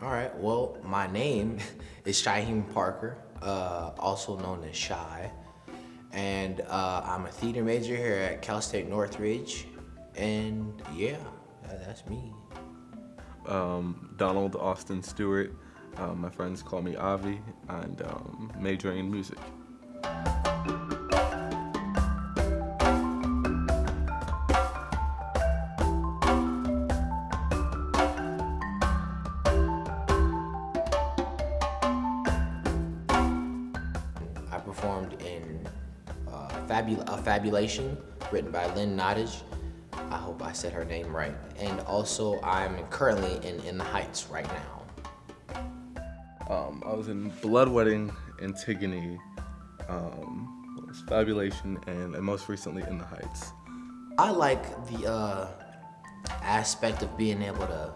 All right, well, my name is Shaheem Parker, uh, also known as Shy. And uh, I'm a theater major here at Cal State Northridge. And yeah, that- that's me. um, Donald Austin Stewart. Um, my friends call me Avi, and um, majoring in music. Performed in uh, Fabul- a Fabulation, written by Lynn Nottage. I hope I said her name right. And also, I'm currently in In the Heights right now. Um, I was in Blood Wedding, Antigone, um, Fabulation, and, and most recently In the Heights. I like the uh, aspect of being able to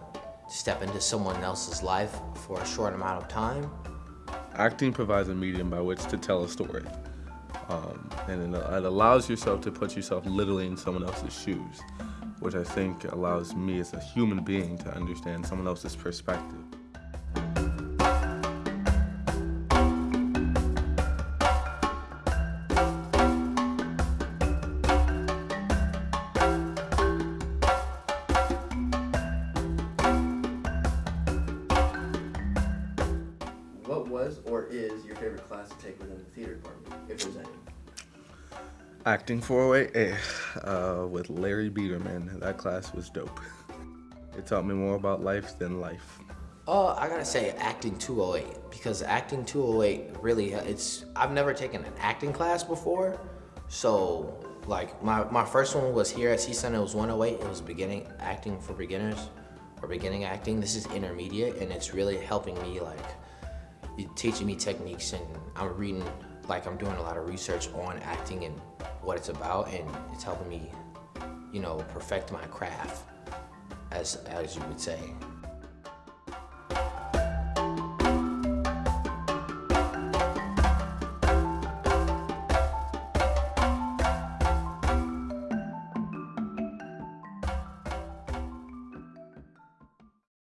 step into someone else's life for a short amount of time. Acting provides a medium by which to tell a story. Um, and it, it allows yourself to put yourself literally in someone else's shoes, which I think allows me as a human being to understand someone else's perspective. Was or is your favorite class to take within the theater department, if there's any? Acting 408 uh, with Larry Biederman. That class was dope. It taught me more about life than life. Oh, I gotta say acting 208 because acting 208 really it's I've never taken an acting class before, so like my my first one was here at CSUN. It was 108. It was beginning acting for beginners or beginning acting. This is intermediate, and it's really helping me like teaching me techniques and I'm reading like I'm doing a lot of research on acting and what it's about, and it's helping me, you know, perfect my craft, as as you would say.